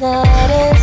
not enough.